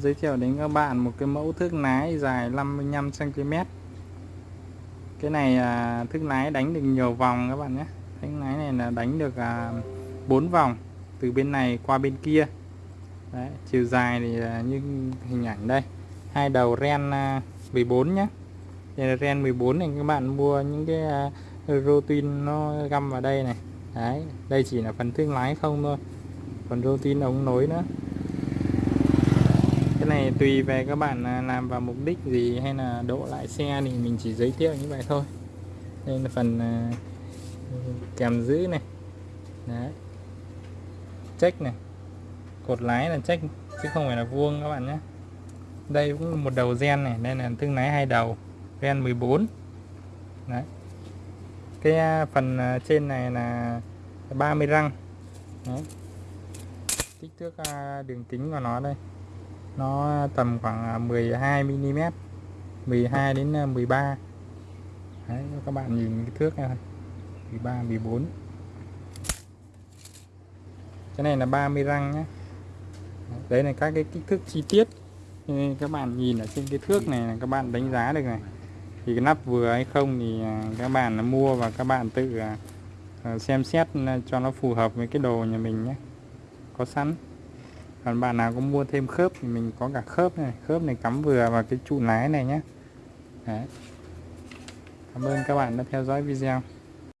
giới thiệu đến các bạn một cái mẫu thước lái dài 55 cm cái này à, thước lái đánh được nhiều vòng các bạn nhé. Thước lái này là đánh được à, 4 vòng từ bên này qua bên kia. Đấy, chiều dài thì à, như hình ảnh đây. Hai đầu ren à, 14 nhé. Đây là ren 14 này các bạn mua những cái à, rotin nó găm vào đây này. Đấy đây chỉ là phần thước lái không thôi. Còn rotin ống nối nữa này tùy về các bạn à, làm vào mục đích gì hay là độ lại xe thì mình chỉ giới thiệu như vậy thôi. Đây là phần à, kèm giữ này. Đấy. Check này. Cột lái là check, chứ không phải là vuông các bạn nhé. Đây cũng là một đầu gen này, đây là thương lái hai đầu, gen 14 đấy. Cái à, phần trên này là 30 răng. Đấy. kích thước đường kính của nó đây nó tầm khoảng 12 mm 12 đến à, 13 Đấy, các bạn nhìn cái thước này 13 14 cái này là 30 răng nhé đấy là các cái kích thước chi tiết. Nên các bạn nhìn ở trên cái thước này là các bạn đánh giá được này. Thì cái nắp vừa hay không thì à, các bạn mua và các bạn tự à, xem xét cho nó phù hợp với cái đồ nhà mình nhé có sẵn còn bạn nào có mua thêm khớp thì mình có cả khớp này. Khớp này cắm vừa vào cái trụ lái này nhé. Đấy. cảm ơn các bạn đã theo dõi video.